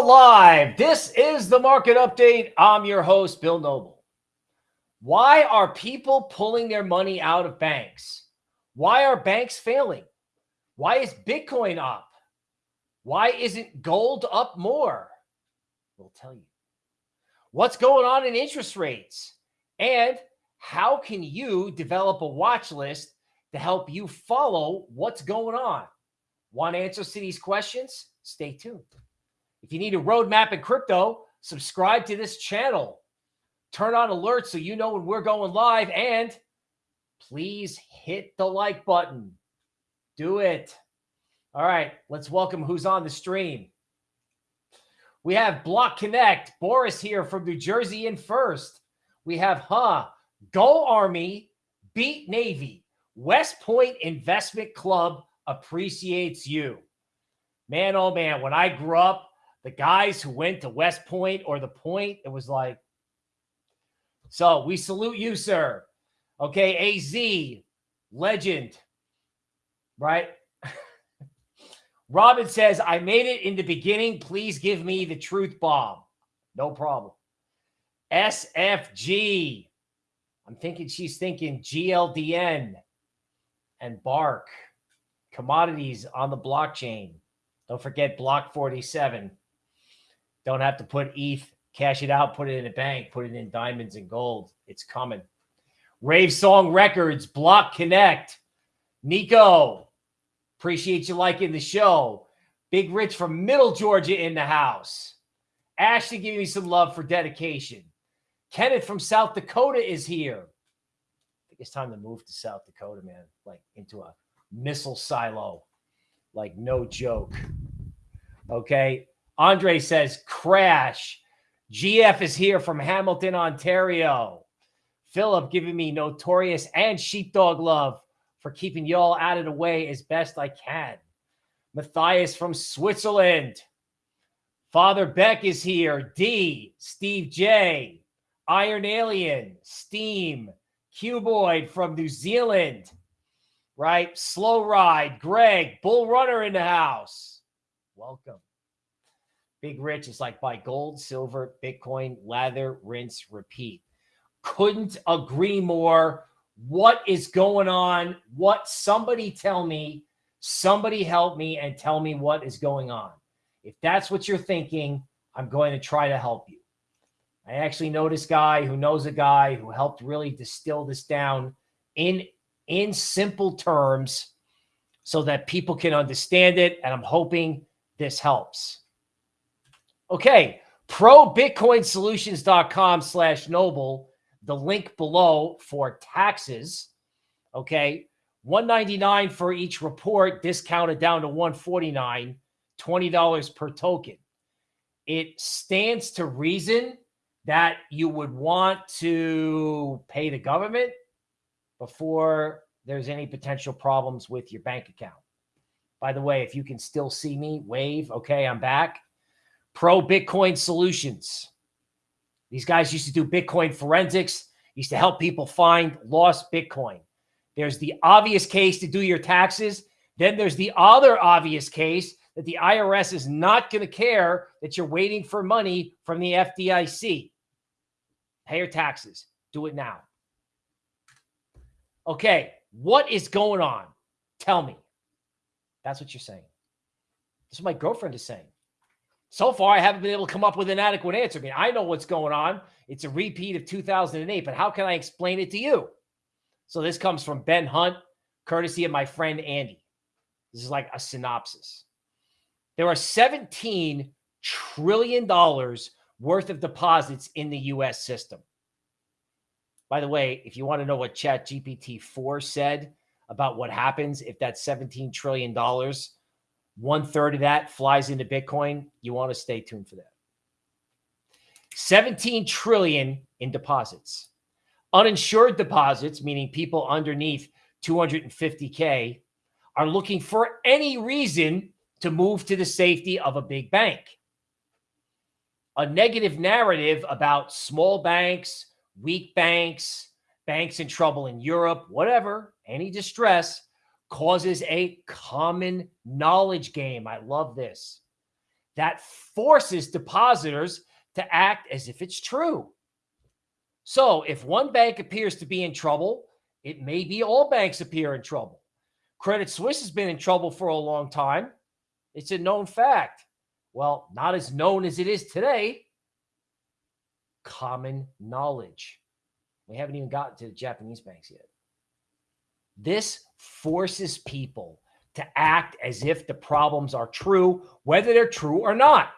Live. This is the market update. I'm your host, Bill Noble. Why are people pulling their money out of banks? Why are banks failing? Why is Bitcoin up? Why isn't gold up more? We'll tell you. What's going on in interest rates? And how can you develop a watch list to help you follow what's going on? Want answers to these questions? Stay tuned. If you need a roadmap in crypto, subscribe to this channel. Turn on alerts so you know when we're going live. And please hit the like button. Do it. All right, let's welcome who's on the stream. We have Block Connect, Boris here from New Jersey in first. We have, huh, Go Army, Beat Navy, West Point Investment Club appreciates you. Man, oh man, when I grew up, the guys who went to West Point or the Point, it was like, so we salute you, sir. Okay, AZ, legend, right? Robin says, I made it in the beginning. Please give me the truth bomb. No problem. SFG. I'm thinking she's thinking GLDN and Bark. Commodities on the blockchain. Don't forget Block 47. Don't have to put ETH, cash it out, put it in a bank, put it in diamonds and gold. It's coming. Rave Song Records, Block Connect. Nico, appreciate you liking the show. Big Rich from Middle Georgia in the house. Ashley giving me some love for dedication. Kenneth from South Dakota is here. I think it's time to move to South Dakota, man. Like into a missile silo. Like no joke. Okay. Andre says, crash. GF is here from Hamilton, Ontario. Philip giving me notorious and sheepdog love for keeping y'all out of the way as best I can. Matthias from Switzerland. Father Beck is here. D, Steve J, Iron Alien, Steam, Cuboid from New Zealand, right? Slow Ride, Greg, Bull Runner in the house. Welcome. Big Rich is like buy gold, silver, Bitcoin, lather, rinse, repeat. Couldn't agree more. What is going on? What somebody tell me, somebody help me and tell me what is going on. If that's what you're thinking, I'm going to try to help you. I actually know this guy who knows a guy who helped really distill this down in in simple terms so that people can understand it. And I'm hoping this helps. Okay, probitcoinsolutions.com slash noble, the link below for taxes. Okay, 199 for each report, discounted down to 149, $20 per token. It stands to reason that you would want to pay the government before there's any potential problems with your bank account. By the way, if you can still see me, wave. Okay, I'm back. Pro Bitcoin Solutions. These guys used to do Bitcoin forensics, used to help people find lost Bitcoin. There's the obvious case to do your taxes. Then there's the other obvious case that the IRS is not going to care that you're waiting for money from the FDIC. Pay your taxes. Do it now. Okay, what is going on? Tell me. That's what you're saying. That's what my girlfriend is saying. So far, I haven't been able to come up with an adequate answer. I mean, I know what's going on. It's a repeat of 2008, but how can I explain it to you? So this comes from Ben Hunt, courtesy of my friend Andy. This is like a synopsis. There are 17 trillion dollars worth of deposits in the US system. By the way, if you want to know what Chat GPT 4 said about what happens if that $17 trillion, one third of that flies into Bitcoin, you want to stay tuned for that. 17 trillion in deposits. Uninsured deposits, meaning people underneath 250K, are looking for any reason to move to the safety of a big bank. A negative narrative about small banks, weak banks, banks in trouble in Europe, whatever, any distress causes a common knowledge game. I love this. That forces depositors to act as if it's true. So if one bank appears to be in trouble, it may be all banks appear in trouble. Credit Suisse has been in trouble for a long time. It's a known fact. Well, not as known as it is today. Common knowledge. We haven't even gotten to the Japanese banks yet. This forces people to act as if the problems are true, whether they're true or not.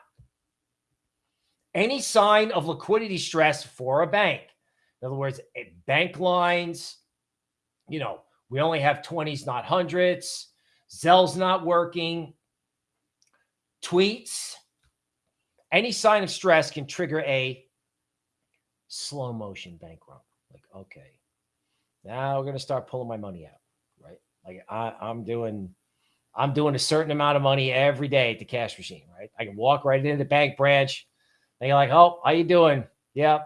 Any sign of liquidity stress for a bank, in other words, eh, bank lines, you know, we only have 20s, not hundreds. Zelle's not working. Tweets. Any sign of stress can trigger a slow motion bank run. Like, okay, now we're going to start pulling my money out, right? Like I, I'm doing, I'm doing a certain amount of money every day at the cash machine, right? I can walk right into the bank branch. They are like, oh, how you doing? Yeah,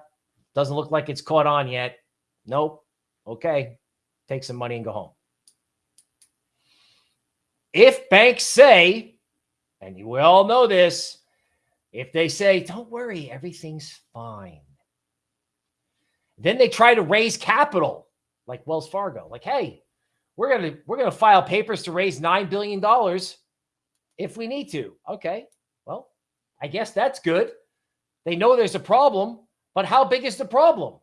doesn't look like it's caught on yet. Nope. Okay, take some money and go home. If banks say, and you all know this, if they say, don't worry, everything's fine. Then they try to raise capital like Wells Fargo. Like, hey, we're to we're to file papers to raise 9 billion dollars if we need to. Okay. Well, I guess that's good. They know there's a problem, but how big is the problem?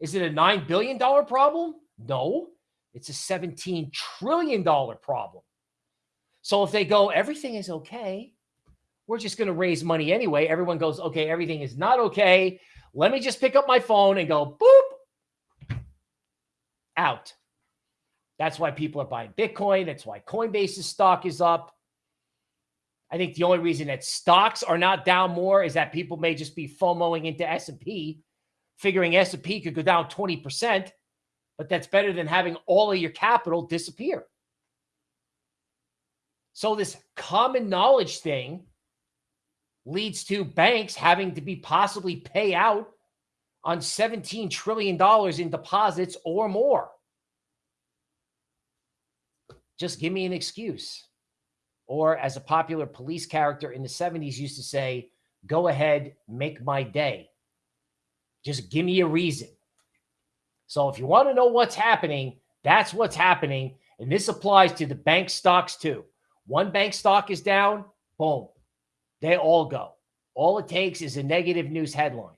Is it a 9 billion dollar problem? No. It's a 17 trillion dollar problem. So if they go everything is okay, we're just going to raise money anyway. Everyone goes, okay, everything is not okay. Let me just pick up my phone and go boop out. That's why people are buying Bitcoin. That's why Coinbase's stock is up. I think the only reason that stocks are not down more is that people may just be FOMOing into S&P, figuring S&P could go down 20%, but that's better than having all of your capital disappear. So this common knowledge thing leads to banks having to be possibly pay out on $17 trillion in deposits or more. Just give me an excuse. Or as a popular police character in the 70s used to say, go ahead, make my day. Just give me a reason. So if you want to know what's happening, that's what's happening. And this applies to the bank stocks too. One bank stock is down, boom, they all go. All it takes is a negative news headline.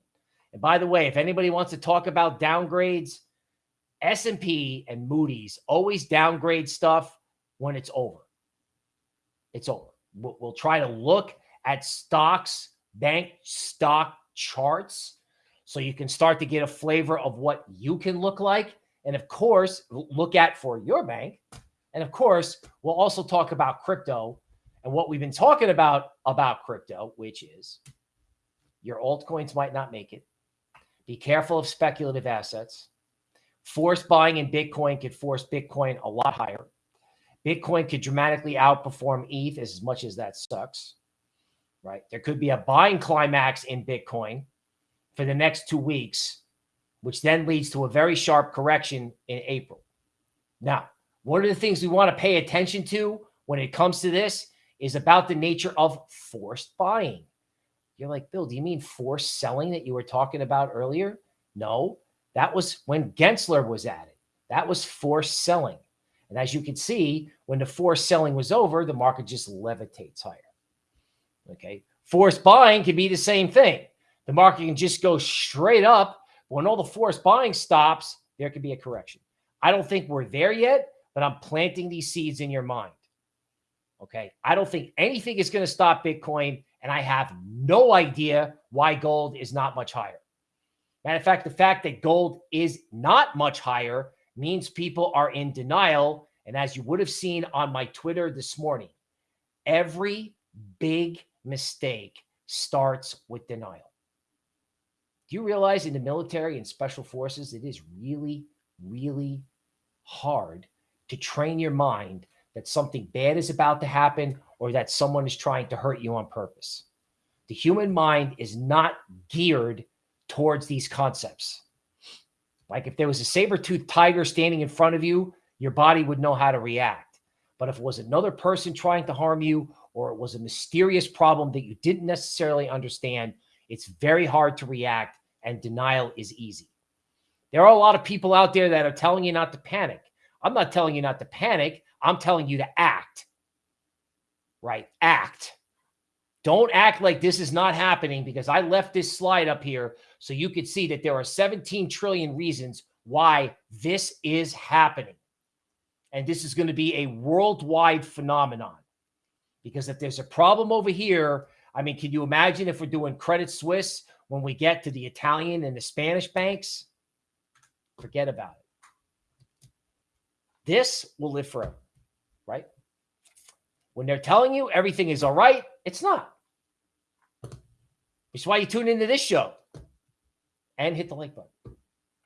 And by the way, if anybody wants to talk about downgrades, S&P and Moody's always downgrade stuff when it's over. It's over. We'll, we'll try to look at stocks, bank stock charts, so you can start to get a flavor of what you can look like. And of course, look at for your bank. And of course, we'll also talk about crypto and what we've been talking about about crypto, which is your altcoins might not make it. Be careful of speculative assets. Forced buying in Bitcoin could force Bitcoin a lot higher. Bitcoin could dramatically outperform ETH as much as that sucks, right? There could be a buying climax in Bitcoin for the next two weeks, which then leads to a very sharp correction in April. Now, one of the things we want to pay attention to when it comes to this is about the nature of forced buying. You're like, Bill, do you mean forced selling that you were talking about earlier? No, that was when Gensler was at it. That was forced selling. And as you can see, when the forced selling was over, the market just levitates higher. Okay. Forced buying can be the same thing. The market can just go straight up. When all the forced buying stops, there could be a correction. I don't think we're there yet, but I'm planting these seeds in your mind. Okay. I don't think anything is going to stop Bitcoin. And I have no idea why gold is not much higher. Matter of fact, the fact that gold is not much higher means people are in denial. And as you would have seen on my Twitter this morning, every big mistake starts with denial. Do you realize in the military and special forces, it is really, really hard to train your mind that something bad is about to happen or that someone is trying to hurt you on purpose. The human mind is not geared towards these concepts. Like if there was a saber-toothed tiger standing in front of you, your body would know how to react. But if it was another person trying to harm you or it was a mysterious problem that you didn't necessarily understand, it's very hard to react and denial is easy. There are a lot of people out there that are telling you not to panic. I'm not telling you not to panic. I'm telling you to act. Right? Act. Don't act like this is not happening because I left this slide up here so you could see that there are 17 trillion reasons why this is happening. And this is going to be a worldwide phenomenon. Because if there's a problem over here, I mean, can you imagine if we're doing Credit Suisse when we get to the Italian and the Spanish banks? Forget about it. This will live forever? When they're telling you everything is all right, it's not. Is why you tune into this show and hit the like button,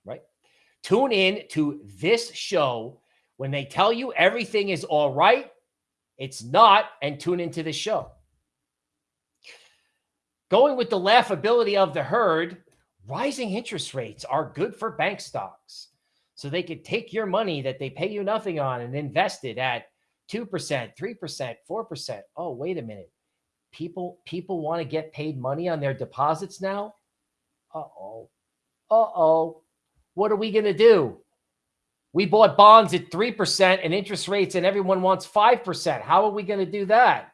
right? Tune in to this show when they tell you everything is all right. It's not, and tune into this show. Going with the laughability of the herd, rising interest rates are good for bank stocks. So they could take your money that they pay you nothing on and invest it at 2%, 3%, 4%. Oh, wait a minute. People people want to get paid money on their deposits now? Uh-oh. Uh-oh. What are we going to do? We bought bonds at 3% and interest rates and everyone wants 5%. How are we going to do that?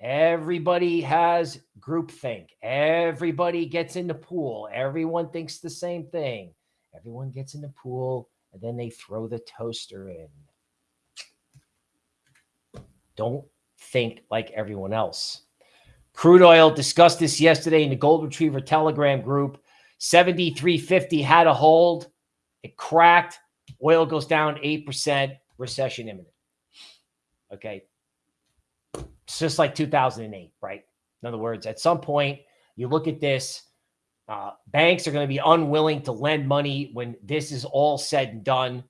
Everybody has groupthink. Everybody gets in the pool. Everyone thinks the same thing. Everyone gets in the pool and then they throw the toaster in. Don't think like everyone else. Crude oil discussed this yesterday in the Gold Retriever Telegram group. 73.50 had a hold. It cracked. Oil goes down 8%. Recession imminent. Okay. It's just like 2008, right? In other words, at some point, you look at this, uh, banks are going to be unwilling to lend money when this is all said and done.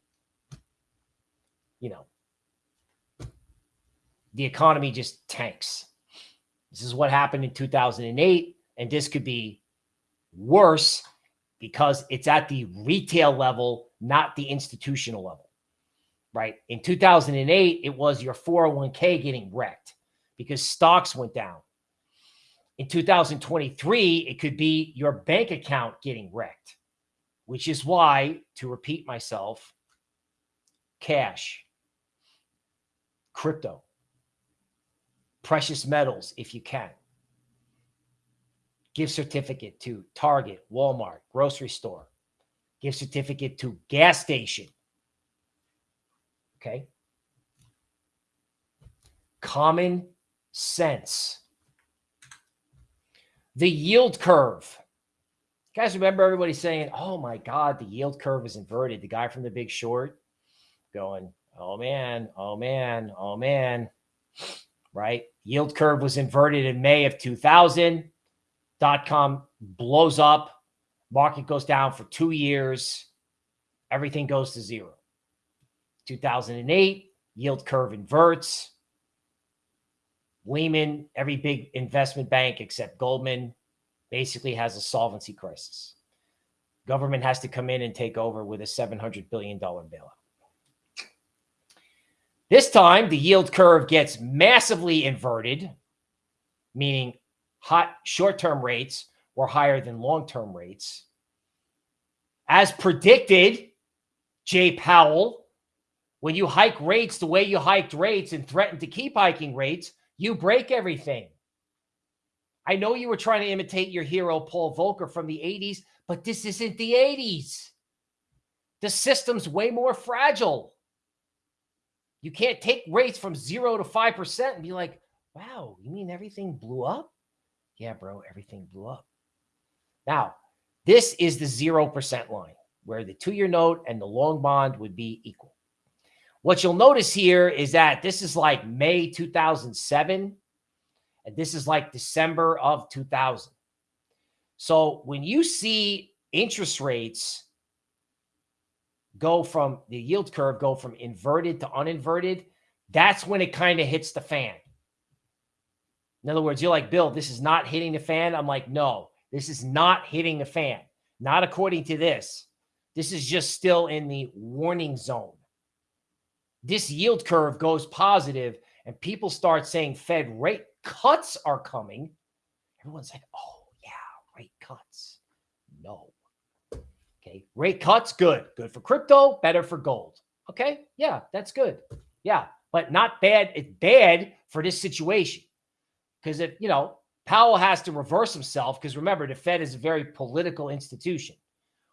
You know, the economy just tanks. This is what happened in 2008, and this could be worse because it's at the retail level, not the institutional level, right? In 2008, it was your 401k getting wrecked because stocks went down. In 2023, it could be your bank account getting wrecked, which is why, to repeat myself, cash, crypto, precious metals if you can. Gift certificate to Target, Walmart, grocery store. Gift certificate to gas station. Okay. Common sense. The yield curve. You guys remember everybody saying, oh my God, the yield curve is inverted. The guy from the big short going, oh man, oh man, oh man right? Yield curve was inverted in May of 2000. Dot com blows up. Market goes down for two years. Everything goes to zero. 2008, yield curve inverts. Lehman, every big investment bank except Goldman, basically has a solvency crisis. Government has to come in and take over with a $700 billion bailout. This time, the yield curve gets massively inverted, meaning hot short-term rates were higher than long-term rates. As predicted, Jay Powell, when you hike rates the way you hiked rates and threatened to keep hiking rates, You break everything. I know you were trying to imitate your hero, Paul Volcker from the 80s, but this isn't the 80s. The system's way more fragile. You can't take rates from zero to 5% and be like, wow, you mean everything blew up? Yeah, bro, everything blew up. Now, this is the 0% line where the two year note and the long bond would be equal. What you'll notice here is that this is like May 2007 and this is like December of 2000. So when you see interest rates go from the yield curve go from inverted to uninverted, that's when it kind of hits the fan. In other words, you're like, Bill, this is not hitting the fan. I'm like, no, this is not hitting the fan. Not according to this. This is just still in the warning zone. This yield curve goes positive and people start saying Fed rate cuts are coming. Everyone's like, oh, yeah, rate cuts. No. Okay. Rate cuts, good. Good for crypto, better for gold. Okay. Yeah, that's good. Yeah. But not bad. It's bad for this situation. Because if, you know, Powell has to reverse himself, because remember, the Fed is a very political institution.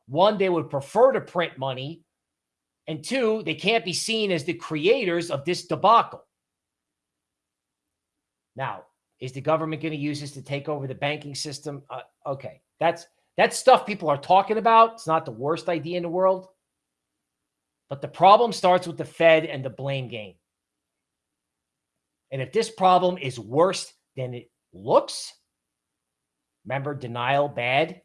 One, they would prefer to print money. And two, they can't be seen as the creators of this debacle. Now, is the government going to use this to take over the banking system? Uh, okay, that's that's stuff people are talking about. It's not the worst idea in the world. But the problem starts with the Fed and the blame game. And if this problem is worse than it looks, remember denial bad.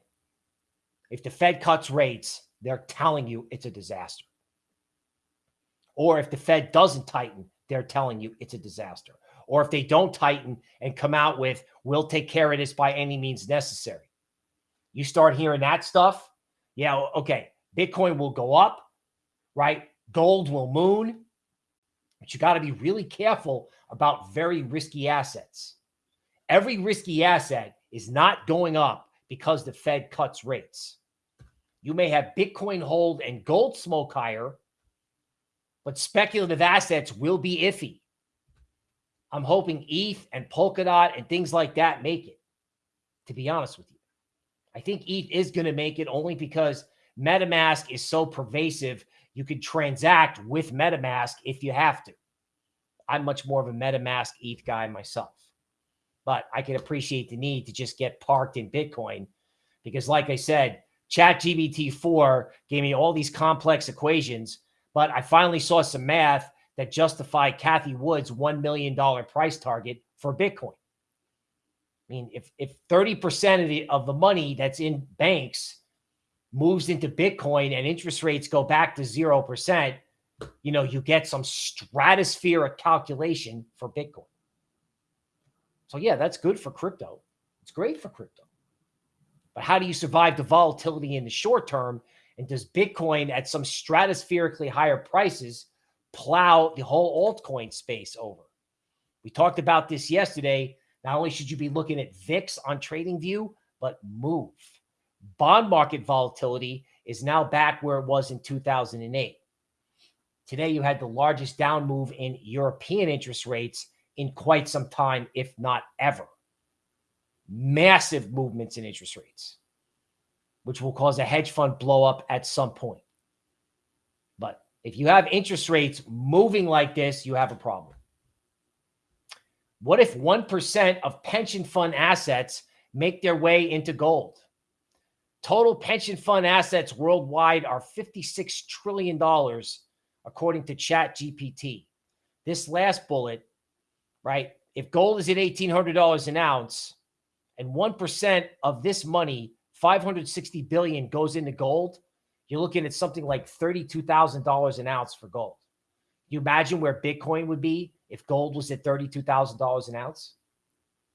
If the Fed cuts rates, they're telling you it's a disaster. Or if the Fed doesn't tighten, they're telling you it's a disaster. Or if they don't tighten and come out with, we'll take care of this by any means necessary. You start hearing that stuff. Yeah, okay. Bitcoin will go up, right? Gold will moon. But you got to be really careful about very risky assets. Every risky asset is not going up because the Fed cuts rates. You may have Bitcoin hold and gold smoke higher, but speculative assets will be iffy. I'm hoping ETH and Polkadot and things like that make it, to be honest with you. I think ETH is going to make it only because MetaMask is so pervasive. You could transact with MetaMask if you have to. I'm much more of a MetaMask ETH guy myself, but I can appreciate the need to just get parked in Bitcoin because, like I said, ChatGPT 4 gave me all these complex equations, but I finally saw some math that justified Cathie Wood's $1 million price target for Bitcoin. I mean, if if 30% of the of the money that's in banks moves into Bitcoin and interest rates go back to 0%, you know, you get some stratospheric calculation for Bitcoin. So yeah, that's good for crypto. It's great for crypto. But how do you survive the volatility in the short term? And does Bitcoin at some stratospherically higher prices plow the whole altcoin space over. We talked about this yesterday. Not only should you be looking at VIX on TradingView, but move. Bond market volatility is now back where it was in 2008. Today, you had the largest down move in European interest rates in quite some time, if not ever. Massive movements in interest rates, which will cause a hedge fund blow up at some point. But if you have interest rates moving like this, you have a problem. What if 1% of pension fund assets make their way into gold? Total pension fund assets worldwide are $56 trillion, according to ChatGPT. This last bullet, right? If gold is at $1,800 an ounce and 1% of this money, 560 billion goes into gold, you're looking at something like $32,000 an ounce for gold. You imagine where Bitcoin would be if gold was at $32,000 an ounce?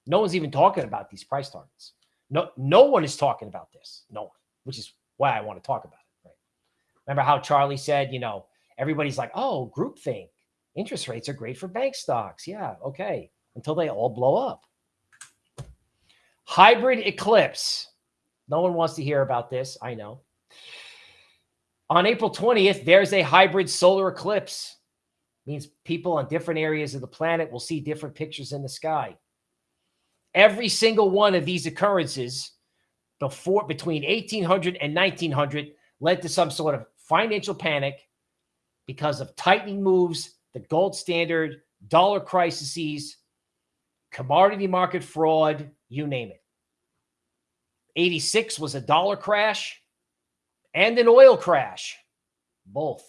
No one's even talking about these price targets. No, no one is talking about this. No one, which is why I want to talk about it. Right? Remember how Charlie said, you know, everybody's like, oh, groupthink. Interest rates are great for bank stocks. Yeah, okay. Until they all blow up. Hybrid eclipse. No one wants to hear about this. I know. On April 20th, there's a hybrid solar eclipse. means people on different areas of the planet will see different pictures in the sky. Every single one of these occurrences before between 1800 and 1900 led to some sort of financial panic because of tightening moves, the gold standard, dollar crises, commodity market fraud, you name it. 86 was a dollar crash and an oil crash, both.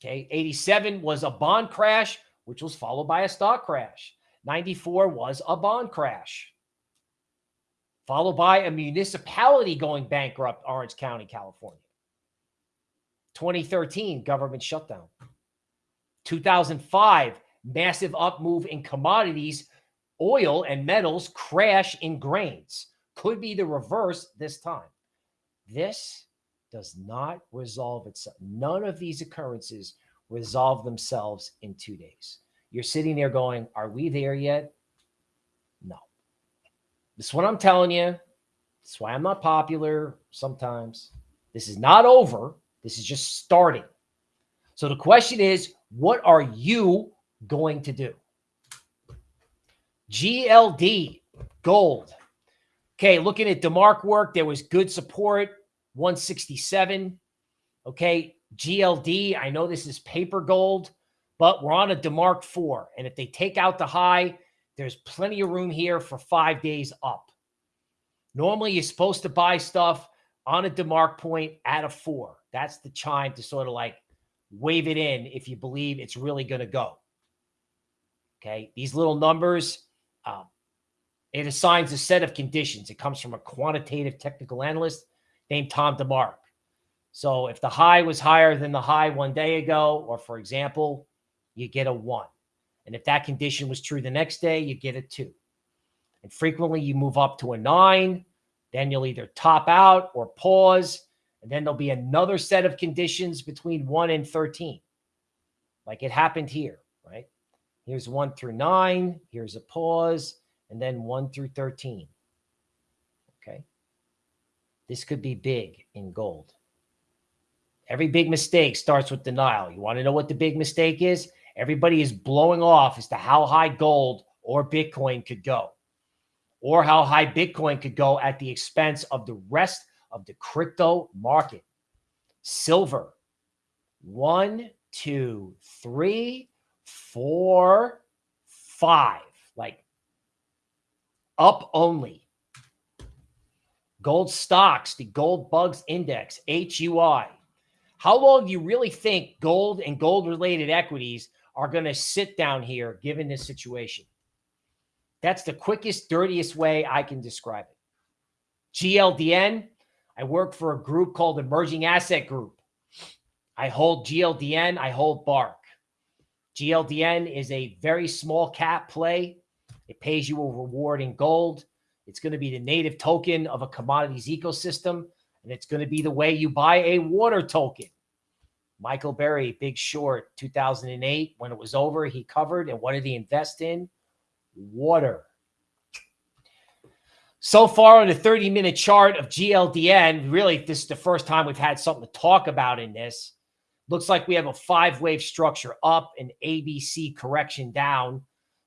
Okay. 87 was a bond crash, which was followed by a stock crash. 94 was a bond crash, followed by a municipality going bankrupt, Orange County, California. 2013, government shutdown. 2005, massive up move in commodities, oil and metals crash in grains. Could be the reverse this time. This does not resolve itself. None of these occurrences resolve themselves in two days. You're sitting there going, Are we there yet? No. This is what I'm telling you. That's why I'm not popular sometimes. This is not over. This is just starting. So the question is, what are you going to do? GLD, gold. Okay, looking at DeMark work, there was good support, 167. Okay, GLD, I know this is paper gold, but we're on a DeMark 4. And if they take out the high, there's plenty of room here for five days up. Normally, you're supposed to buy stuff on a DeMark point at a 4. That's the chime to sort of like wave it in if you believe it's really going to go. Okay, these little numbers, um, it assigns a set of conditions. It comes from a quantitative technical analyst named Tom DeMark. So if the high was higher than the high one day ago, or for example, you get a one. And if that condition was true the next day, you get a two. And frequently you move up to a nine, then you'll either top out or pause. And then there'll be another set of conditions between one and 13, like it happened here, right? Here's one through nine. Here's a pause, and then one through 13. Okay. This could be big in gold. Every big mistake starts with denial. You want to know what the big mistake is? Everybody is blowing off as to how high gold or Bitcoin could go, or how high Bitcoin could go at the expense of the rest of the crypto market. Silver, one, two, three, four, five, like up only. Gold stocks, the gold bugs index, HUI, how long do you really think gold and gold related equities are going to sit down here given this situation? That's the quickest, dirtiest way I can describe it. GLDN, I work for a group called Emerging Asset Group. I hold GLDN, I hold BARK. GLDN is a very small cap play. It pays you a reward in gold. It's going to be the native token of a commodities ecosystem and it's going to be the way you buy a water token. Michael Burry, Big Short, 2008, when it was over, he covered. And what did he invest in? Water. So far on the 30 minute chart of GLDN, really, this is the first time we've had something to talk about in this. Looks like we have a five wave structure up and ABC correction down.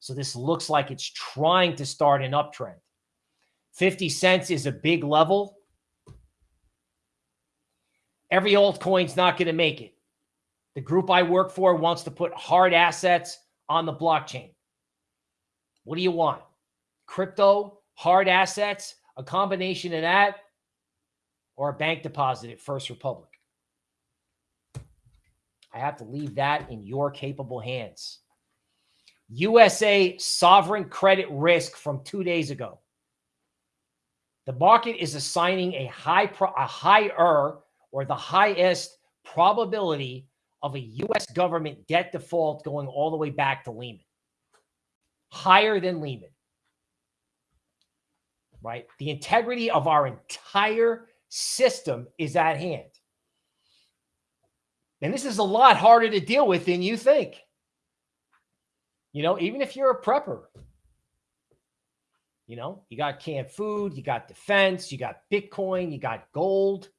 So this looks like it's trying to start an uptrend. 50 cents is a big level. Every altcoin's not going to make it. The group I work for wants to put hard assets on the blockchain. What do you want? Crypto, hard assets, a combination of that, or a bank deposit at First Republic? I have to leave that in your capable hands. USA sovereign credit risk from two days ago. The market is assigning a high a higher or the highest probability of a U.S. government debt default going all the way back to Lehman. Higher than Lehman. Right? The integrity of our entire system is at hand. And this is a lot harder to deal with than you think. You know, even if you're a prepper, you know, you got canned food, you got defense, you got Bitcoin, you got gold.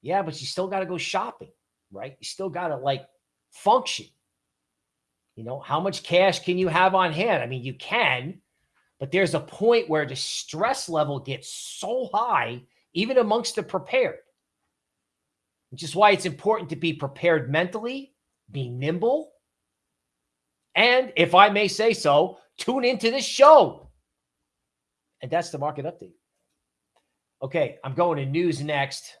Yeah, but you still got to go shopping, right? You still got to like function. You know, how much cash can you have on hand? I mean, you can, but there's a point where the stress level gets so high, even amongst the prepared, which is why it's important to be prepared mentally, be nimble, and if I may say so, tune into this show. And that's the market update. Okay, I'm going to news next.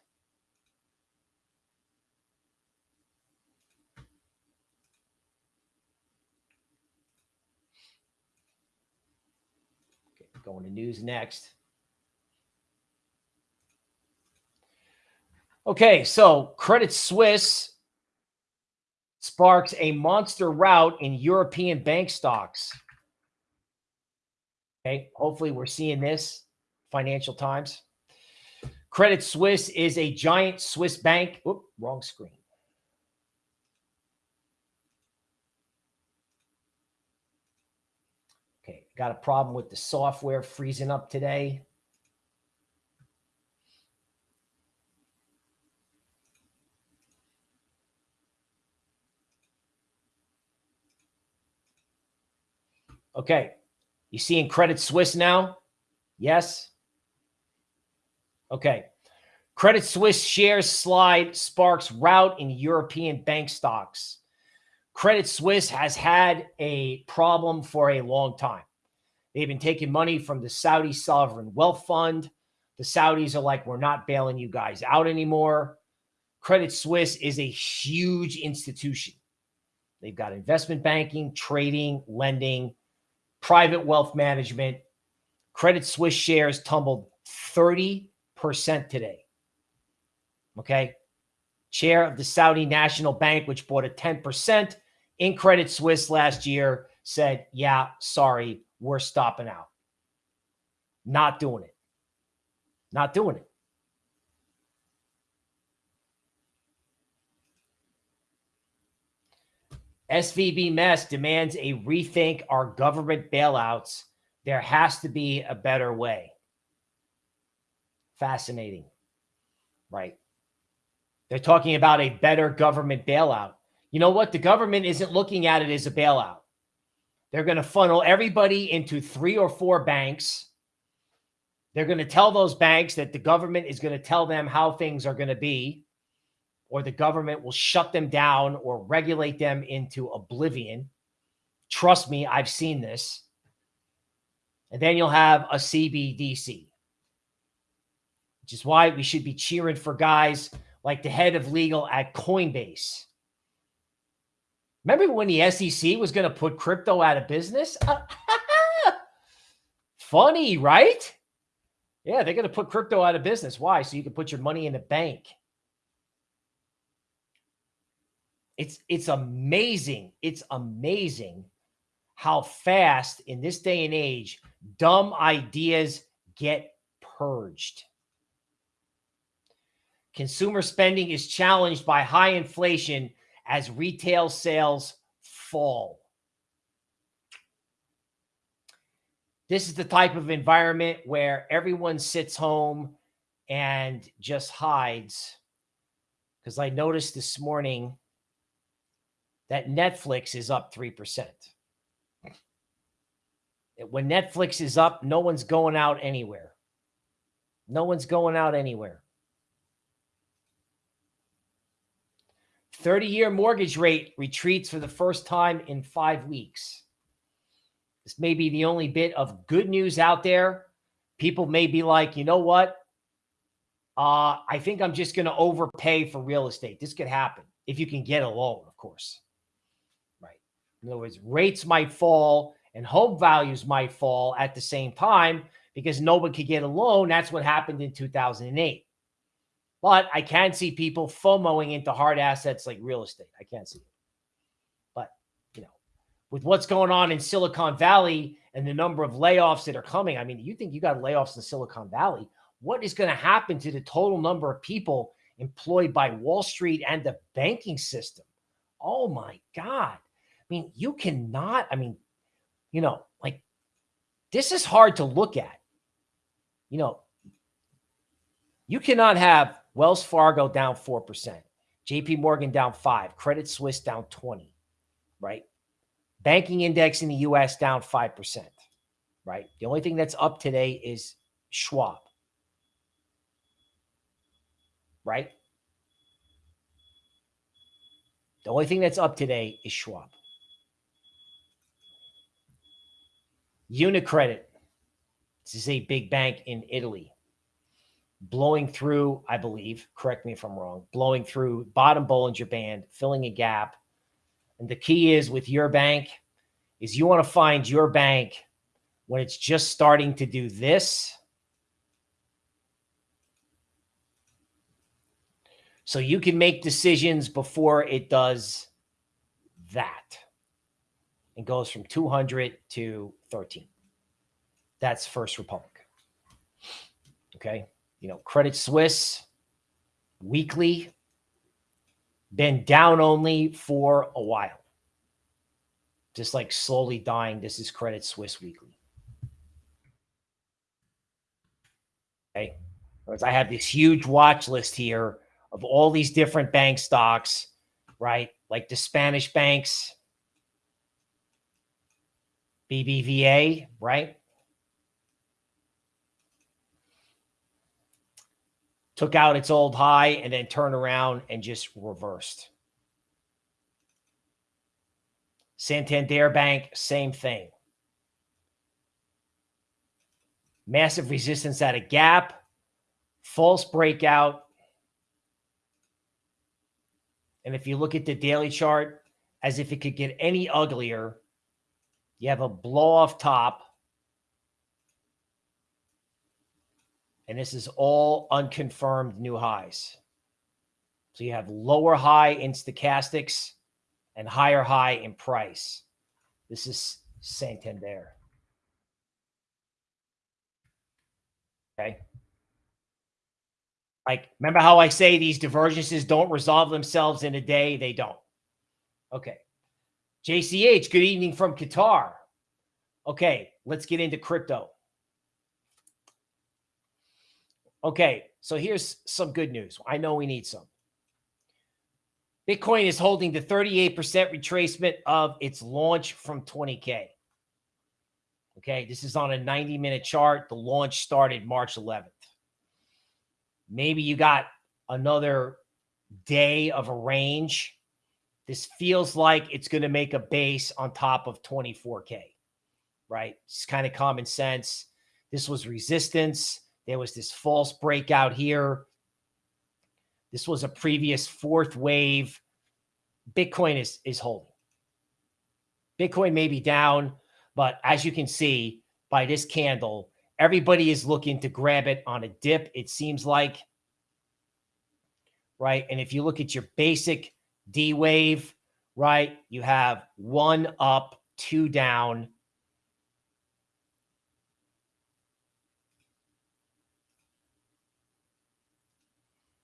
Okay, going to news next. Okay, so Credit Suisse sparks a monster rout in European bank stocks. Okay, hopefully we're seeing this. Financial Times. Credit Suisse is a giant Swiss bank. Whoop, wrong screen. Okay, got a problem with the software freezing up today. Okay. You seeing Credit Suisse now? Yes. Okay. Credit Suisse shares slide sparks rout in European bank stocks. Credit Suisse has had a problem for a long time. They've been taking money from the Saudi sovereign wealth fund. The Saudis are like, we're not bailing you guys out anymore. Credit Suisse is a huge institution. They've got investment banking, trading, lending, private wealth management. Credit Suisse shares tumbled 30% today. Okay. Chair of the Saudi National Bank, which bought a 10% in Credit Suisse last year, said, Yeah, sorry, we're stopping out. Not doing it. Not doing it. SVB Mess demands a rethink our government bailouts. There has to be a better way. Fascinating, right? They're talking about a better government bailout. You know what? The government isn't looking at it as a bailout. They're going to funnel everybody into three or four banks. They're going to tell those banks that the government is going to tell them how things are going to be or the government will shut them down or regulate them into oblivion. Trust me, I've seen this. And then you'll have a CBDC, which is why we should be cheering for guys like the head of legal at Coinbase. Remember when the SEC was going to put crypto out of business? Funny, right? Yeah, they're going to put crypto out of business. Why? So you can put your money in the bank. It's it's amazing. It's amazing how fast in this day and age dumb ideas get purged. Consumer spending is challenged by high inflation as retail sales fall. This is the type of environment where everyone sits home and just hides. Because I noticed this morning that Netflix is up 3%. When Netflix is up, no one's going out anywhere. No one's going out anywhere. 30 year mortgage rate retreats for the first time in five weeks. This may be the only bit of good news out there. People may be like, you know what? Uh, I think I'm just going to overpay for real estate. This could happen if you can get a loan, of course. In other words, rates might fall and home values might fall at the same time because nobody could get a loan. That's what happened in 2008. But I can see people FOMOing into hard assets like real estate. I can't see it. But, you know, with what's going on in Silicon Valley and the number of layoffs that are coming, I mean, you think you got layoffs in Silicon Valley? What is going to happen to the total number of people employed by Wall Street and the banking system? Oh my God. I mean, you cannot, I mean, you know, like this is hard to look at. You know, you cannot have Wells Fargo down 4%, JP Morgan down 5, Credit Suisse down 20, right? Banking index in the US down 5%, right? The only thing that's up today is Schwab, right? The only thing that's up today is Schwab. Unicredit. This is a big bank in Italy. Blowing through, I believe, correct me if I'm wrong, blowing through bottom Bollinger Band, filling a gap. And the key is with your bank is you want to find your bank when it's just starting to do this. So you can make decisions before it does that and goes from 200 to 13. That's First Republic. Okay. You know, Credit Suisse weekly been down only for a while. Just like slowly dying. This is Credit Suisse weekly. Okay. Because I have this huge watch list here of all these different bank stocks, right? Like the Spanish banks, BBVA, right? Took out its old high and then turned around and just reversed. Santander Bank, same thing. Massive resistance at a gap, false breakout. And if you look at the daily chart, as if it could get any uglier, you have a blow off top. And this is all unconfirmed new highs. So you have lower high in stochastics and higher high in price. This is Santander. Okay. Like, remember how I say these divergences don't resolve themselves in a day? They don't. Okay. JCH, good evening from Qatar. Okay, let's get into crypto. Okay, so here's some good news. I know we need some. Bitcoin is holding the 38% retracement of its launch from 20K. Okay, this is on a 90 minute chart. The launch started March 11th. Maybe you got another day of a range this feels like it's going to make a base on top of 24K, right? It's kind of common sense. This was resistance. There was this false breakout here. This was a previous fourth wave. Bitcoin is, is holding. Bitcoin may be down, but as you can see by this candle, everybody is looking to grab it on a dip, it seems like. Right. And if you look at your basic D wave, right? You have one up, two down.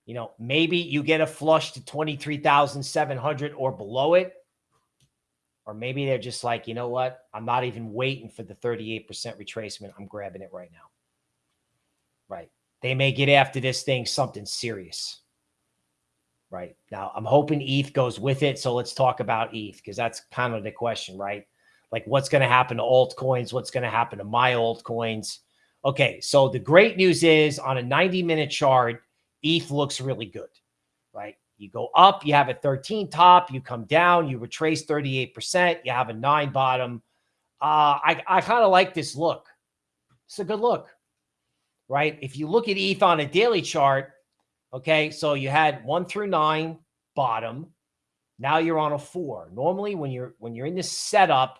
You know, maybe you get a flush to 23,700 or below it. Or maybe they're just like, you know what? I'm not even waiting for the 38% retracement. I'm grabbing it right now. Right. They may get after this thing something serious right? Now, I'm hoping ETH goes with it. So let's talk about ETH because that's kind of the question, right? Like what's going to happen to altcoins? What's going to happen to my altcoins? Okay, so the great news is on a 90 minute chart, ETH looks really good, right? You go up, you have a 13 top, you come down, you retrace 38%, you have a nine bottom. Uh, I, I kind of like this look. It's a good look, right? If you look at ETH on a daily chart, Okay, so you had one through nine bottom. Now you're on a four. Normally, when you're when you're in this setup,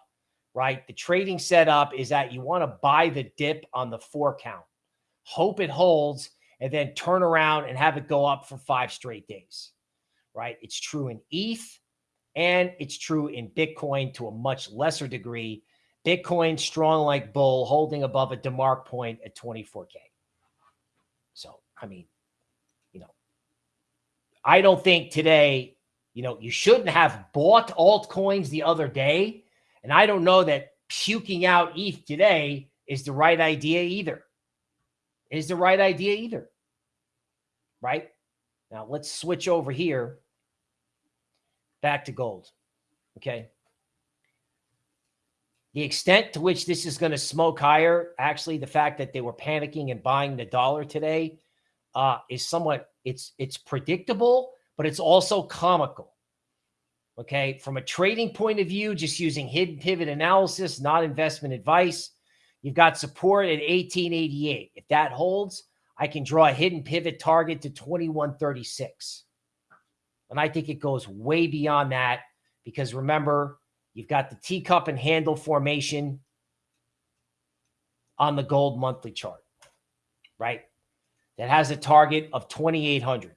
right, the trading setup is that you want to buy the dip on the four count, hope it holds, and then turn around and have it go up for five straight days. Right? It's true in ETH and it's true in Bitcoin to a much lesser degree. Bitcoin strong like bull, holding above a DeMark point at 24K. So, I mean, I don't think today, you know, you shouldn't have bought altcoins the other day. And I don't know that puking out ETH today is the right idea either. Is the right idea either. Right? Now let's switch over here back to gold. Okay. The extent to which this is going to smoke higher, actually, the fact that they were panicking and buying the dollar today uh, is somewhat it's it's predictable, but it's also comical. Okay, from a trading point of view, just using hidden pivot analysis, not investment advice. You've got support at 1888. If that holds, I can draw a hidden pivot target to 2136. And I think it goes way beyond that because remember, you've got the teacup and handle formation on the gold monthly chart, right? That has a target of 2800.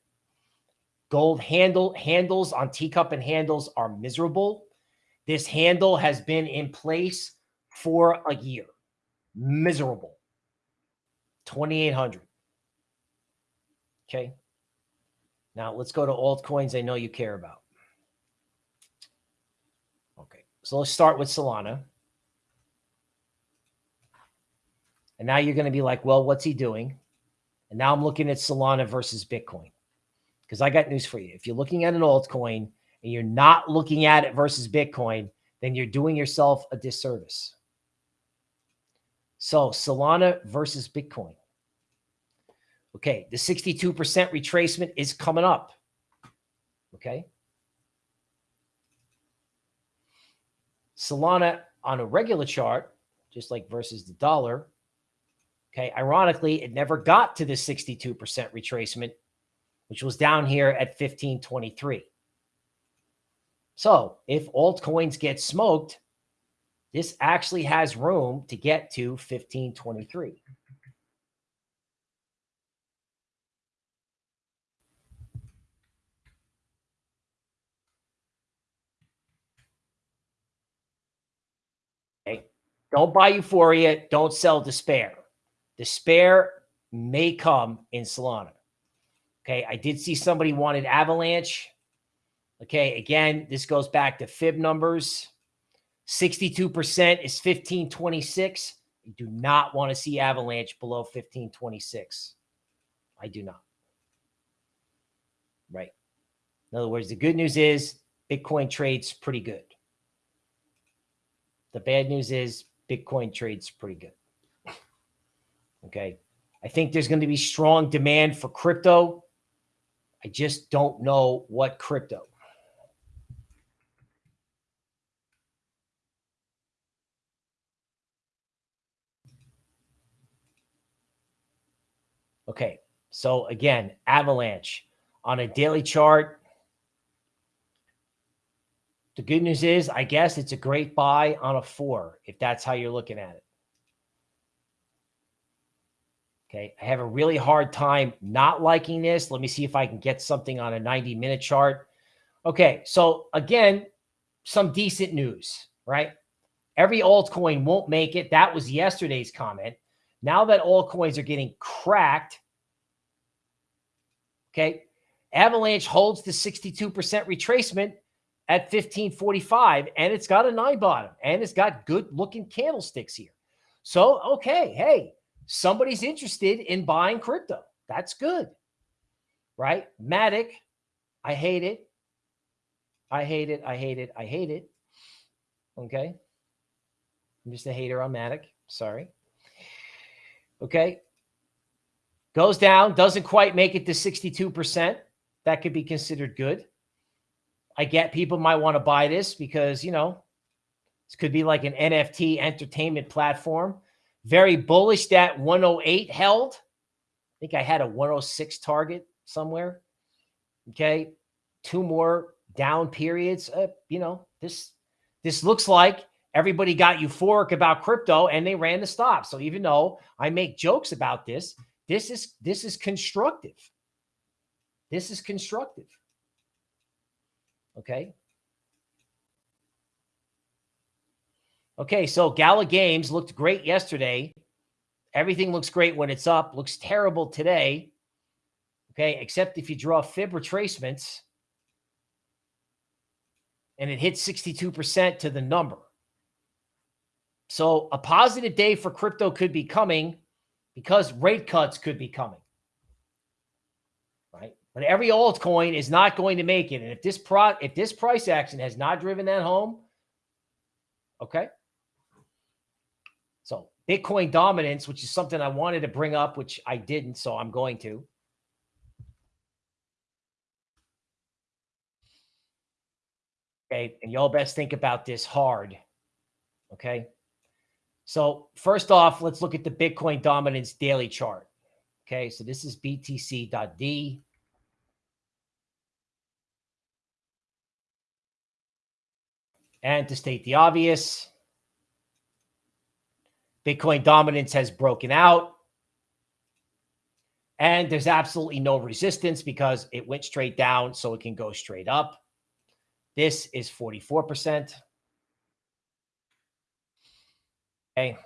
Gold handle handles on teacup and handles are miserable. This handle has been in place for a year. Miserable. 2800. Okay. Now let's go to altcoins I know you care about. Okay. So let's start with Solana. And now you're going to be like, well, what's he doing? And now I'm looking at Solana versus Bitcoin. Because I got news for you. If you're looking at an altcoin and you're not looking at it versus Bitcoin, then you're doing yourself a disservice. So Solana versus Bitcoin. Okay, the 62% retracement is coming up. Okay. Solana on a regular chart, just like versus the dollar. Okay, ironically, it never got to the 62% retracement which was down here at 1523. So if altcoins get smoked, this actually has room to get to 1523. Okay. Don't buy euphoria. Don't sell despair. Despair may come in Solana. Okay. I did see somebody wanted Avalanche. Okay. Again, this goes back to fib numbers. 62% is 1526. I do not want to see Avalanche below 1526. I do not. Right. In other words, the good news is Bitcoin trades pretty good. The bad news is Bitcoin trades pretty good. Okay. I think there's going to be strong demand for crypto. I just don't know what crypto. Okay, so again, Avalanche on a daily chart. The good news is, I guess it's a great buy on a four, if that's how you're looking at it. Okay. I have a really hard time not liking this. Let me see if I can get something on a 90 minute chart. Okay. So again, some decent news, right? Every altcoin won't make it. That was yesterday's comment. Now that altcoins are getting cracked, okay, Avalanche holds the 62% retracement at 1545 and it's got a nine bottom and it's got good looking candlesticks here. So, okay, hey, somebody's interested in buying crypto. That's good. Right? Matic, I hate it. I hate it. I hate it. I hate it. Okay. I'm just a hater on Matic. Sorry. Okay. Goes down, doesn't quite make it to 62%. That could be considered good. I get people might want to buy this because, you know, this could be like an NFT entertainment platform. Very bullish that 108 held. I think I had a 106 target somewhere. Okay. Two more down periods. Uh, you know, this this looks like everybody got euphoric about crypto and they ran the stop. So even though I make jokes about this, this is this is constructive. This is constructive. Okay. Okay, so Gala Games looked great yesterday. Everything looks great when it's up, looks terrible today. Okay, except if you draw fib retracements and it hits 62% to the number. So a positive day for crypto could be coming because rate cuts could be coming. Right? But every altcoin is not going to make it. And if this pro if this price action has not driven that home, okay, Bitcoin dominance, which is something I wanted to bring up, which I didn't, so I'm going to. Okay. And y'all best think about this hard. Okay. So first off, let's look at the Bitcoin dominance daily chart. Okay. So this is BTC.D. And to state the obvious, Bitcoin dominance has broken out. And there's absolutely no resistance because it went straight down, so it can go straight up. This is 44%. Okay.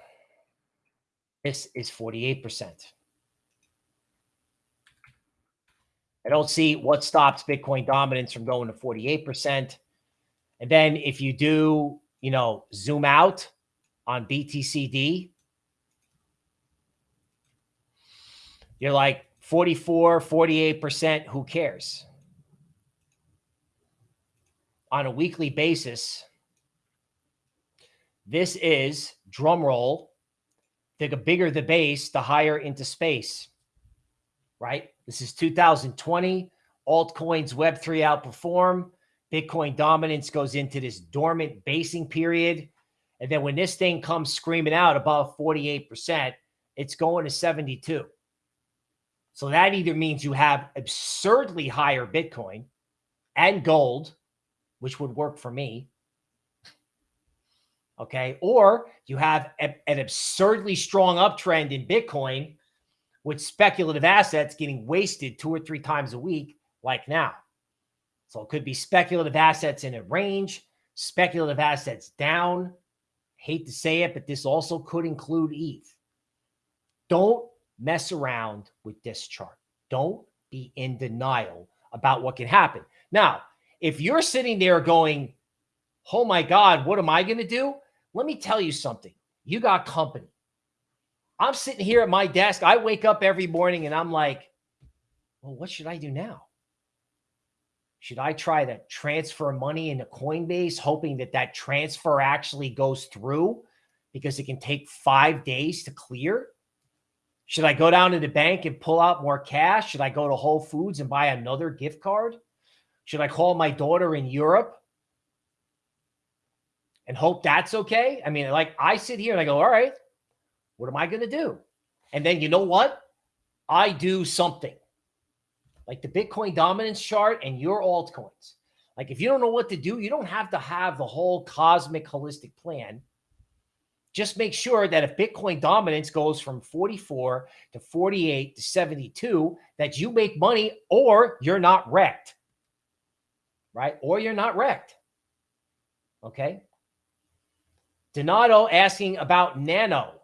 This is 48%. I don't see what stops Bitcoin dominance from going to 48%. And then if you do, you know, zoom out on BTCD, you're like 44, 48%. Who cares? on a weekly basis. This is drum roll. The bigger the base, the higher into space, right? This is 2020. Altcoins Web3 outperform. Bitcoin dominance goes into this dormant basing period. And then when this thing comes screaming out above 48%, it's going to 72. So that either means you have absurdly higher Bitcoin and gold which would work for me. Okay. Or you have a, an absurdly strong uptrend in Bitcoin with speculative assets getting wasted two or three times a week, like now. So it could be speculative assets in a range, speculative assets down. Hate to say it, but this also could include ETH. Don't mess around with this chart. Don't be in denial about what can happen. Now, if you're sitting there going, oh my God, what am I going to do? Let me tell you something. You got company. I'm sitting here at my desk. I wake up every morning and I'm like, well, what should I do now? Should I try to transfer money into Coinbase, hoping that that transfer actually goes through because it can take five days to clear? Should I go down to the bank and pull out more cash? Should I go to Whole Foods and buy another gift card? Should I call my daughter in Europe and hope that's okay? I mean, like I sit here and I go, all right, what am I going to do? And then you know what? I do something like the Bitcoin dominance chart and your altcoins. Like if you don't know what to do, you don't have to have the whole cosmic holistic plan. Just make sure that if Bitcoin dominance goes from 44 to 48 to 72, that you make money or you're not wrecked right? Or you're not wrecked. Okay. Donato asking about Nano.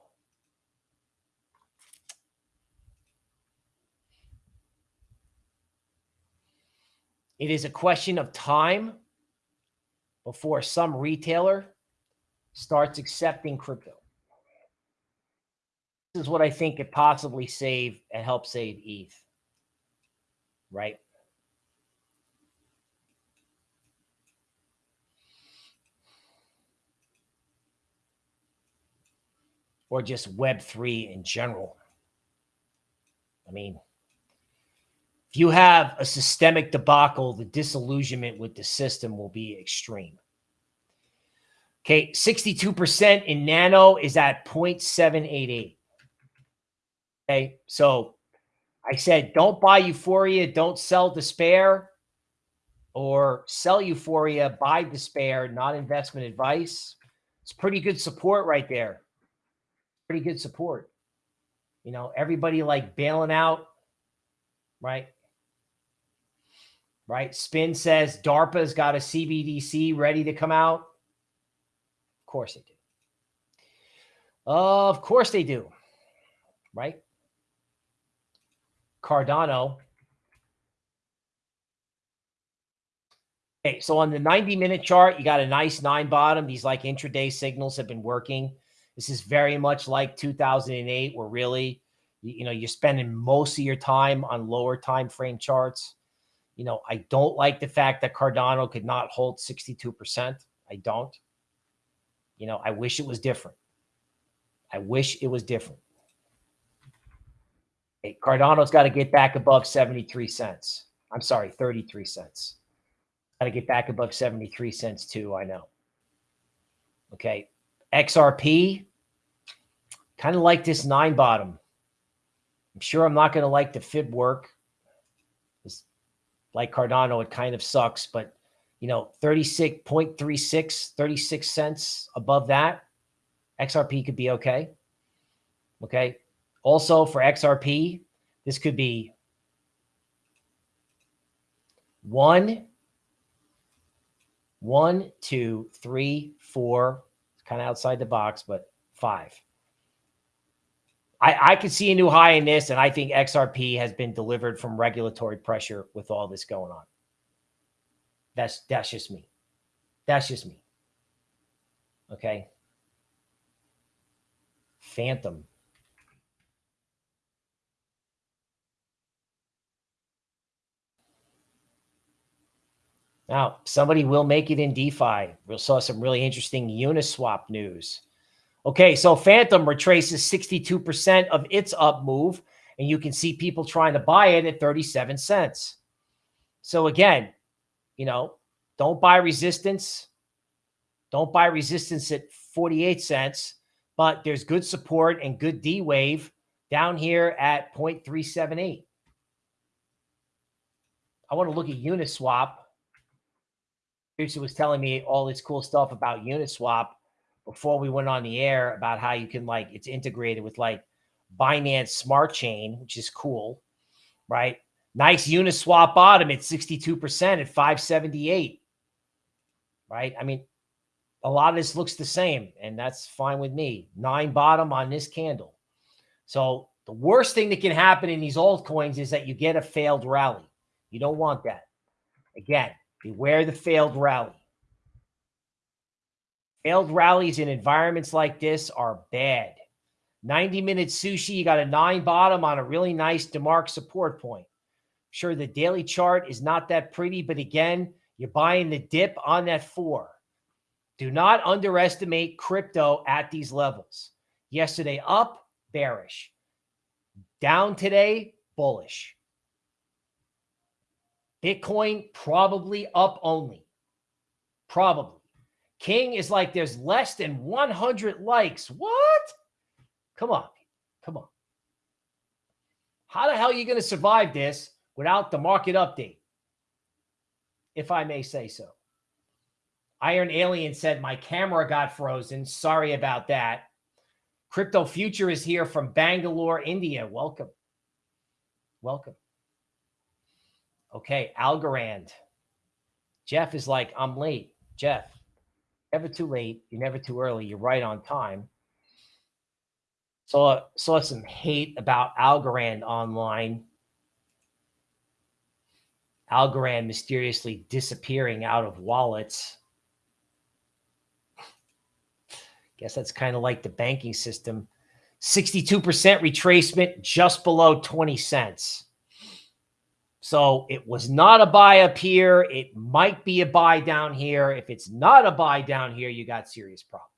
It is a question of time before some retailer starts accepting crypto. This is what I think could possibly save and help save ETH, right? or just Web3 in general. I mean, if you have a systemic debacle, the disillusionment with the system will be extreme. Okay, 62% in nano is at 0.788. Okay, so I said don't buy euphoria, don't sell despair, or sell euphoria, buy despair, not investment advice. It's pretty good support right there pretty good support. You know, everybody like bailing out, right? Right. Spin says DARPA's got a CBDC ready to come out. Of course they do. Of course they do. Right. Cardano. Okay, so on the 90 minute chart, you got a nice nine bottom. These like intraday signals have been working. This is very much like 2008, where really, you know, you're spending most of your time on lower time frame charts. You know, I don't like the fact that Cardano could not hold 62%. I don't. You know, I wish it was different. I wish it was different. Hey, Cardano's got to get back above 73 cents. I'm sorry, 33 cents. Got to get back above 73 cents too, I know. Okay. XRP, kind of like this nine bottom. I'm sure I'm not going to like the fib work. Like Cardano, it kind of sucks, but you know, 36.36, 36 cents above that, XRP could be okay. Okay. Also for XRP, this could be one, one, two, three, four, kind of outside the box, but five. I, I could see a new high in this, and I think XRP has been delivered from regulatory pressure with all this going on. That's that's just me. That's just me. Okay. Fantom. Now, somebody will make it in DeFi. We saw some really interesting Uniswap news. Okay, so Fantom retraces 62% of its up move, and you can see people trying to buy it at 37 cents. So again, you know, don't buy resistance. Don't buy resistance at 48 cents, but there's good support and good D wave down here at 0.378. I want to look at Uniswap Teresa was telling me all this cool stuff about Uniswap before we went on the air about how you can like it's integrated with like Binance Smart Chain, which is cool, right? Nice Uniswap bottom at 62% at 578. Right? I mean, a lot of this looks the same, and that's fine with me. Nine bottom on this candle. So the worst thing that can happen in these altcoins is that you get a failed rally. You don't want that. Again, Beware the failed rally. Failed rallies in environments like this are bad. 90 minute sushi, you got a nine bottom on a really nice DeMark support point. Sure, the daily chart is not that pretty, but again, you're buying the dip on that four. Do not underestimate crypto at these levels. Yesterday up, bearish. Down today, bullish. Bitcoin probably up only. Probably. King is like there's less than 100 likes. What? Come on. Come on. How the hell are you going to survive this without the market update? If I may say so. Iron Alien said, My camera got frozen. Sorry about that. Crypto Future is here from Bangalore, India. Welcome. Welcome. Okay, Algorand. Jeff is like, I'm late. Jeff, never too late. You're never too early. You're right on time. Saw saw some hate about Algorand online. Algorand mysteriously disappearing out of wallets. Guess that's kind of like the banking system. 62% retracement just below 20 cents. So it was not a buy up here. It might be a buy down here. If it's not a buy down here, you got serious problems.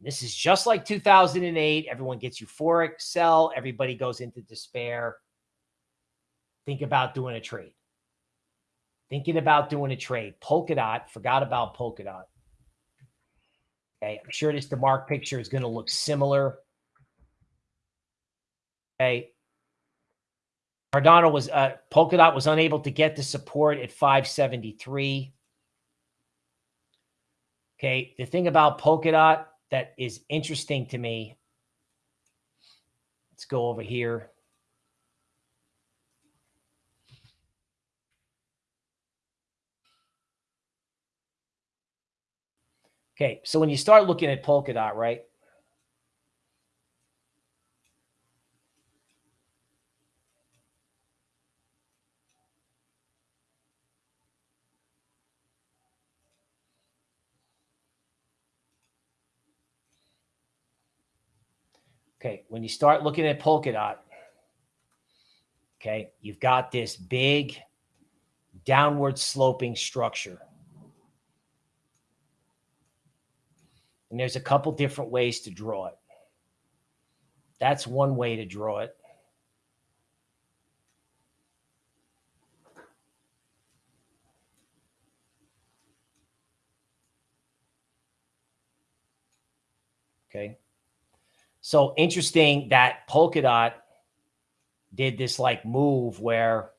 This is just like 2008. Everyone gets euphoric, sell. Everybody goes into despair. Think about doing a trade. Thinking about doing a trade. Polkadot, forgot about Polkadot. Okay, I'm sure this DeMark picture is going to look similar. Okay, Cardano was uh, Polkadot was unable to get the support at 573. Okay, the thing about Polkadot that is interesting to me. Let's go over here. Okay, so when you start looking at Polkadot, right? Okay, when you start looking at Polkadot, okay, you've got this big downward sloping structure. And there's a couple different ways to draw it. That's one way to draw it. Okay. So interesting that Polkadot did this like move where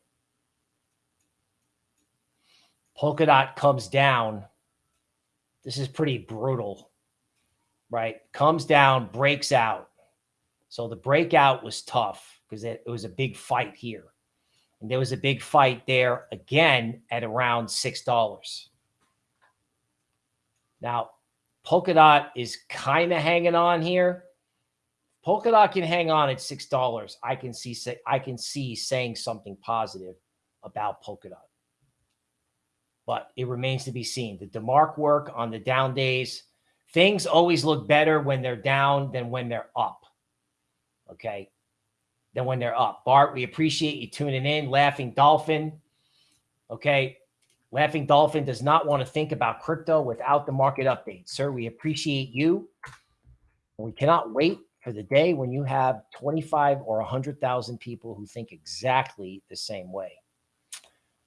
Polkadot comes down. This is pretty brutal, right? Comes down, breaks out. So the breakout was tough because it, it was a big fight here. And there was a big fight there again at around $6. Now, Polkadot is kind of hanging on here. Polkadot can hang on at six dollars. I can see say I can see saying something positive about Polkadot, but it remains to be seen. The Demark work on the down days, things always look better when they're down than when they're up. Okay, than when they're up. Bart, we appreciate you tuning in. Laughing Dolphin. Okay, Laughing Dolphin does not want to think about crypto without the market update. Sir, we appreciate you. We cannot wait for the day when you have 25 or 100,000 people who think exactly the same way.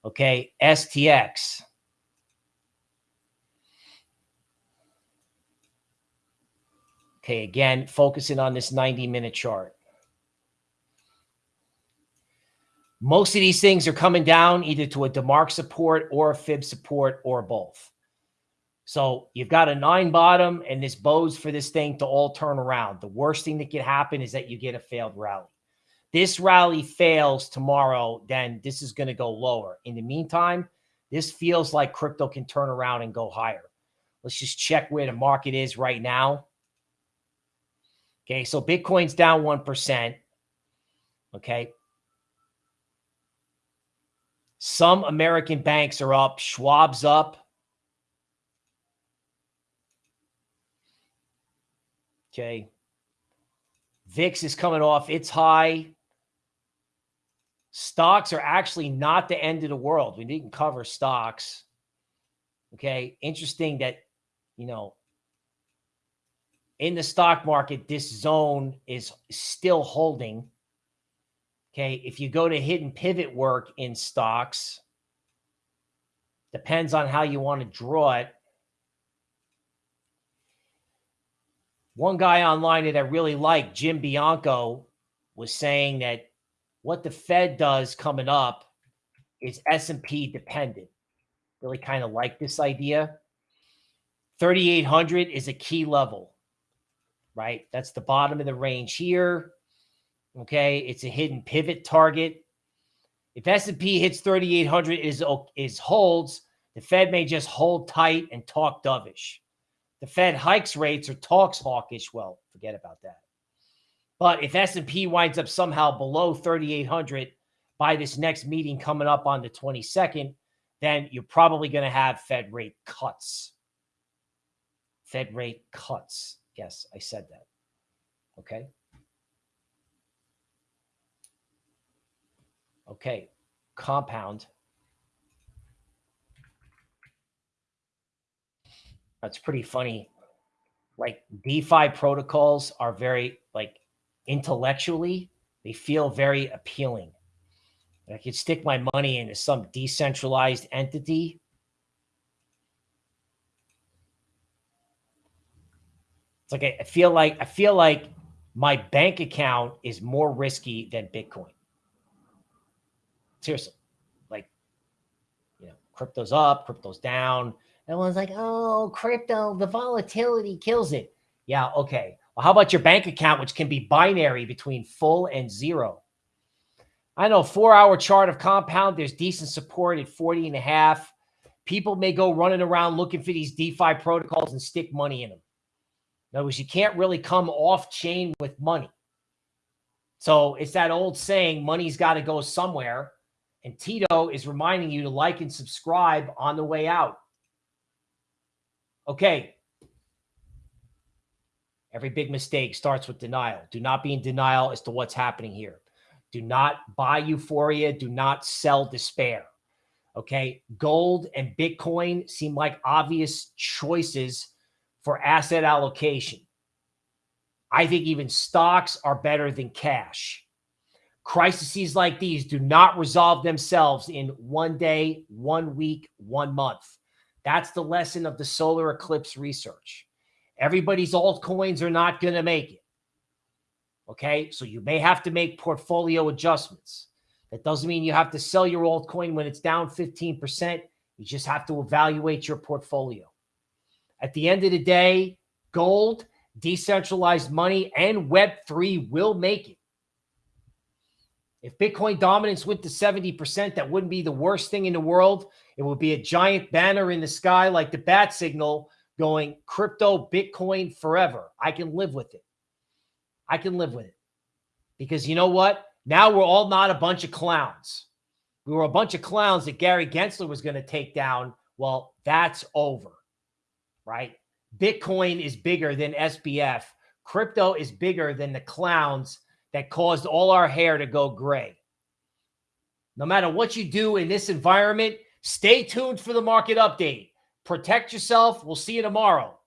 Okay, STX. Okay, again, focusing on this 90 minute chart. Most of these things are coming down either to a DeMark support or a fib support or both. So you've got a nine bottom and this bows for this thing to all turn around. The worst thing that could happen is that you get a failed rally. This rally fails tomorrow, then this is going to go lower. In the meantime, this feels like crypto can turn around and go higher. Let's just check where the market is right now. Okay, so Bitcoin's down 1%. Okay, some American banks are up. Schwab's up. Okay. VIX is coming off its high. Stocks are actually not the end of the world. We didn't cover stocks. Okay. Interesting that, you know, in the stock market, this zone is still holding. Okay. If you go to hidden pivot work in stocks, depends on how you want to draw it. One guy online that I really like, Jim Bianco, was saying that what the Fed does coming up is S&P dependent. Really kind of like this idea. 3,800 is a key level, right? That's the bottom of the range here. Okay, it's a hidden pivot target. If S&P hits 3,800 is is holds, the Fed may just hold tight and talk dovish. The Fed hikes rates or talks hawkish. Well, forget about that. But if S&P winds up somehow below 3,800 by this next meeting coming up on the 22nd, then you're probably going to have Fed rate cuts. Fed rate cuts. Yes, I said that. Okay. Okay, compound. That's pretty funny. Like DeFi protocols are very like intellectually, they feel very appealing. I could stick my money into some decentralized entity. It's like I feel like I feel like my bank account is more risky than Bitcoin. Seriously, like, you know, crypto's up, crypto's down. Everyone's like, oh, crypto, the volatility kills it. Yeah, okay. Well, how about your bank account, which can be binary between full and zero? I know four hour chart of compound, there's decent support at 40 and a half. People may go running around looking for these DeFi protocols and stick money in them. In other words, you can't really come off chain with money. So it's that old saying, money's got to go somewhere. And Tito is reminding you to like and subscribe on the way out. Okay. Every big mistake starts with denial. Do not be in denial as to what's happening here. Do not buy euphoria. Do not sell despair. Okay. Gold and Bitcoin seem like obvious choices for asset allocation. I think even stocks are better than cash. Crises like these do not resolve themselves in one day, one week, one month. That's the lesson of the solar eclipse research. Everybody's altcoins are not going to make it. Okay. So you may have to make portfolio adjustments. That doesn't mean you have to sell your altcoin when it's down 15%. You just have to evaluate your portfolio. At the end of the day, gold, decentralized money, and Web3 will make it. If Bitcoin dominance went to 70%, that wouldn't be the worst thing in the world. It would be a giant banner in the sky like the bat signal going crypto Bitcoin forever. I can live with it. I can live with it. Because you know what? Now we're all not a bunch of clowns. We were a bunch of clowns that Gary Gensler was going to take down. Well, that's over, right? Bitcoin is bigger than SBF. Crypto is bigger than the clowns that caused all our hair to go gray. No matter what you do in this environment, stay tuned for the market update. Protect yourself. We'll see you tomorrow.